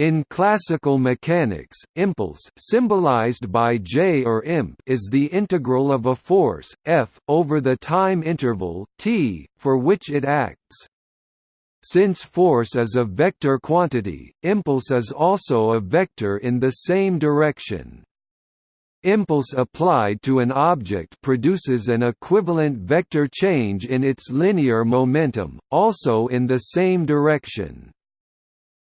In classical mechanics, impulse symbolized by J or imp is the integral of a force, F, over the time interval, t, for which it acts. Since force is a vector quantity, impulse is also a vector in the same direction. Impulse applied to an object produces an equivalent vector change in its linear momentum, also in the same direction.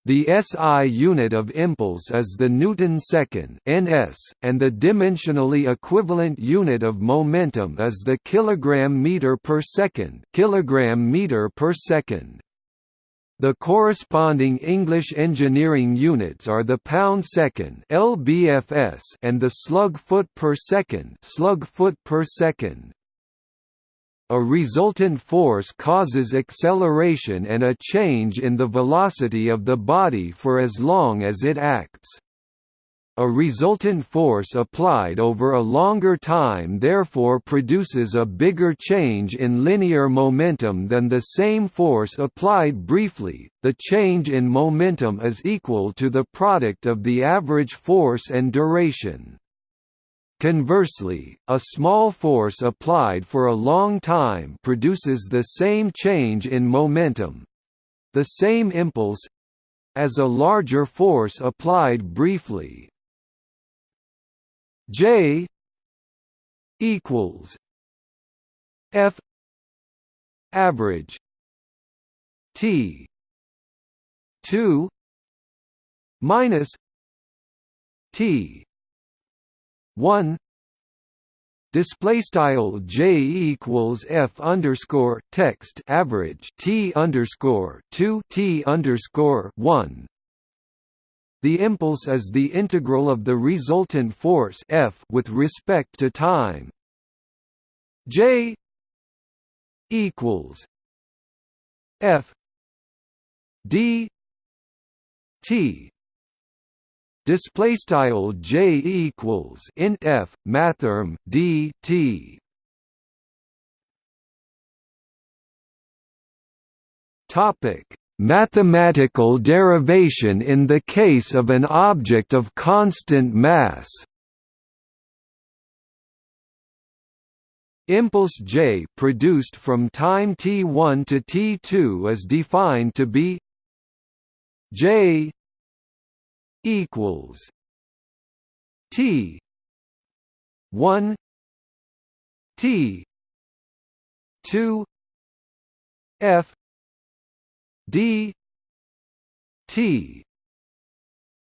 The SI unit of impulse is the Newton second (ns), and the dimensionally equivalent unit of momentum is the kilogram meter per second (kilogram meter per second). The corresponding English engineering units are the pound second (lbfs) and the slug foot per second (slug foot per second). A resultant force causes acceleration and a change in the velocity of the body for as long as it acts. A resultant force applied over a longer time therefore produces a bigger change in linear momentum than the same force applied briefly. The change in momentum is equal to the product of the average force and duration. Conversely, a small force applied for a long time produces the same change in momentum the same impulse as a larger force applied briefly. J equals F average T two minus T one. Display style j equals f underscore text average t underscore two t underscore one. The impulse is the integral of the resultant force F with respect to time. J equals F D T display style J equals int F mathrm D T. Topic. Mathematical derivation in the case of an object of constant mass. Impulse J produced from time t1 to t2 is defined to be J equals T 1 T 2 F d t.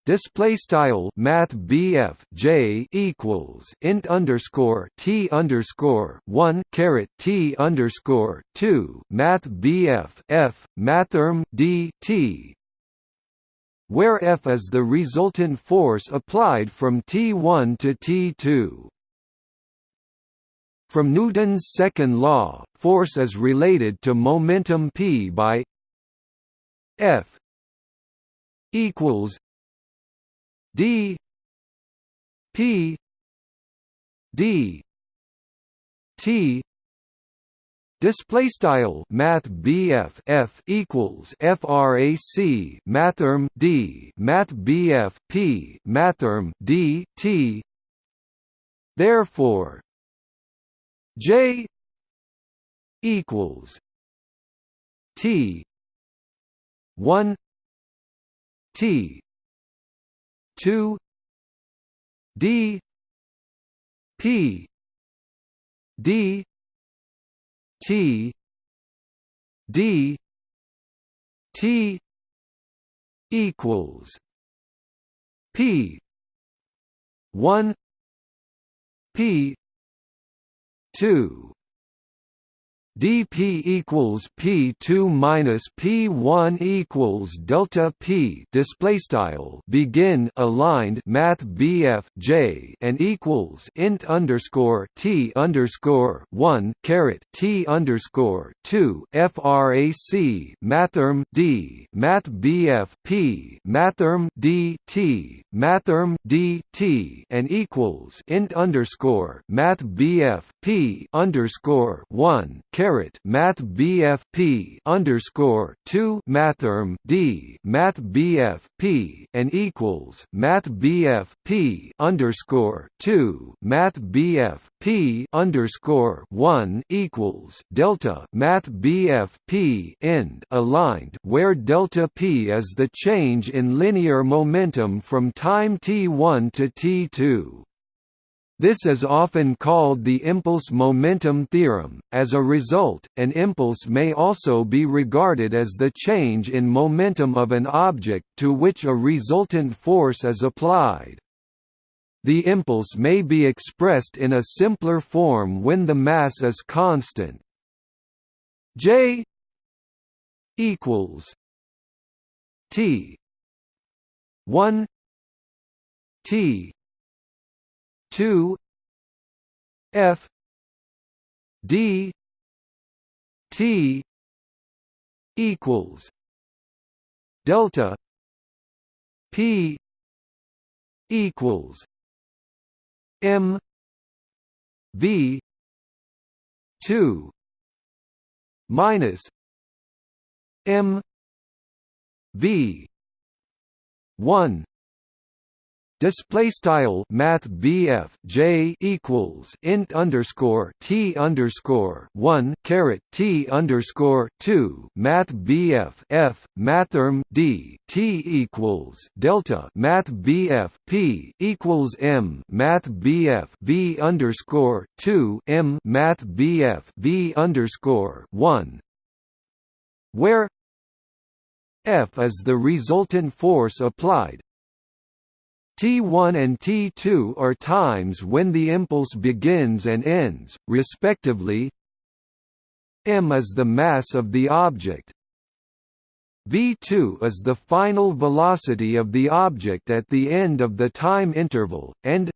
Display style math BF J equals int underscore T underscore one caret T underscore two math BF F mathrm D T where F is the resultant force applied from T1 to T2. From Newton's second law, force is related to momentum p by F equals D P D T Display style Math BF F equals FRAC Mathrm D Math BF P Mathrm D T. Therefore J equals T 1 T 2 D P D T D T equals P one P two dp equals p2 minus p1 equals delta p. Display style begin aligned math bf j and equals int underscore t underscore 1 caret t underscore 2 frac mathrm d. Math bf p. Mathrm d t. Mathrm d t. And equals int underscore math bf p underscore 1 caret math BF P underscore two mathrm D math BF P and equals math BF P underscore two math BF P underscore one equals delta math BF P end aligned where delta P is the change in linear momentum from time t1 to t2. This is often called the impulse momentum theorem. As a result, an impulse may also be regarded as the change in momentum of an object to which a resultant force is applied. The impulse may be expressed in a simpler form when the mass is constant. J equals T 1 T two F D T equals delta P equals M V two minus M V one Display style Math BF J equals int underscore T underscore one caret T underscore two Math BF F Mathrm D T equals Delta Math BF P equals M Math BF V underscore two M Math BF V underscore one where F is the resultant force applied T1 and T2 are times when the impulse begins and ends, respectively. m is the mass of the object. v2 is the final velocity of the object at the end of the time interval, and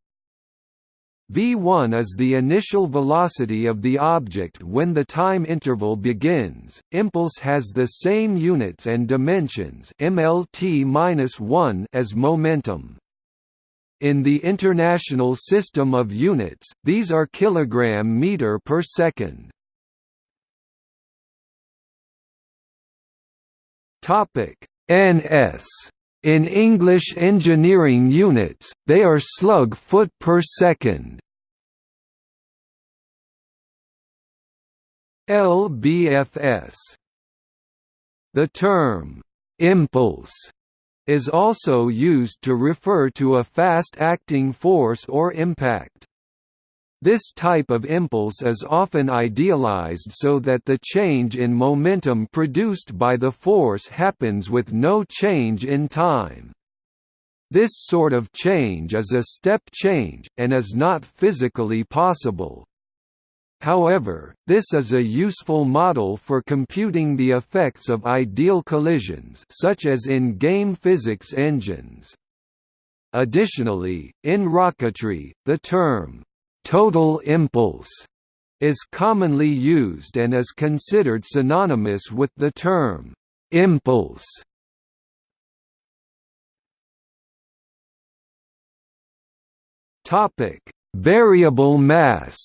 v1 is the initial velocity of the object when the time interval begins. Impulse has the same units and dimensions mlt-1 as momentum. In the International System of Units, these are kilogram meter per second. Topic NS in English engineering units, they are slug foot per second. LBFS The term impulse is also used to refer to a fast-acting force or impact. This type of impulse is often idealized so that the change in momentum produced by the force happens with no change in time. This sort of change is a step change, and is not physically possible. However, this is a useful model for computing the effects of ideal collisions such as in game physics engines. Additionally, in rocketry, the term, "'total impulse' is commonly used and is considered synonymous with the term, "'impulse' Variable mass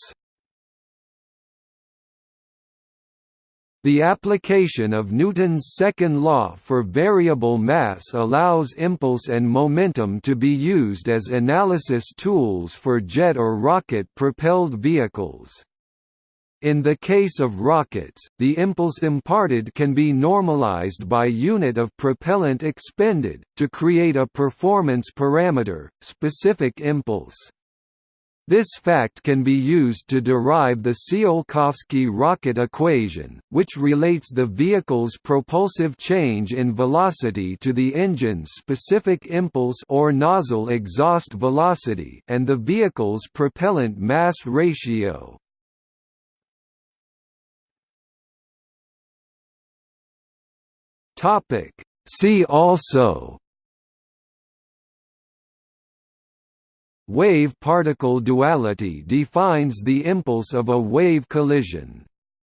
The application of Newton's second law for variable mass allows impulse and momentum to be used as analysis tools for jet or rocket-propelled vehicles. In the case of rockets, the impulse imparted can be normalized by unit of propellant expended, to create a performance parameter, specific impulse. This fact can be used to derive the Tsiolkovsky rocket equation, which relates the vehicle's propulsive change in velocity to the engine's specific impulse or nozzle exhaust velocity and the vehicle's propellant mass ratio. See also Wave-particle duality defines the impulse of a wave collision.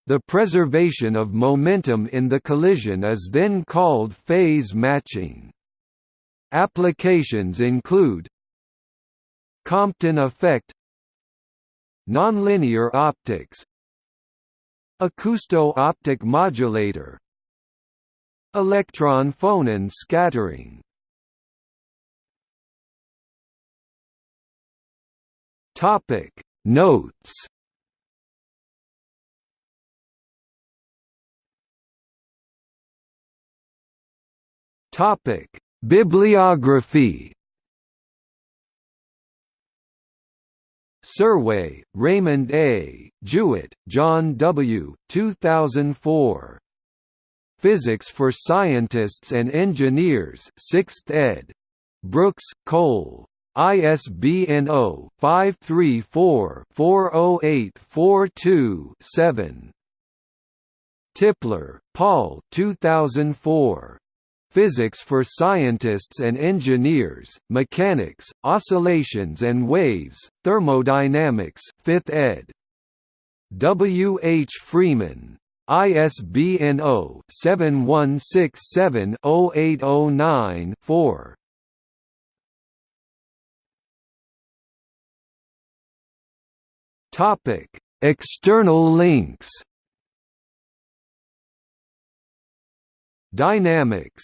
The preservation of momentum in the collision is then called phase matching. Applications include Compton effect Nonlinear optics Acousto-optic modulator Electron phonon scattering Topic Notes Topic Bibliography Serway, Raymond A., Jewett, John W. 2004. Physics for Scientists and Engineers 6th ed. Brooks, Cole. ISBN 0-534-40842-7. Tipler, Paul 2004. Physics for Scientists and Engineers, Mechanics, Oscillations and Waves, Thermodynamics 5th ed. W. H. Freeman. ISBN 0-7167-0809-4. Topic: External links. Dynamics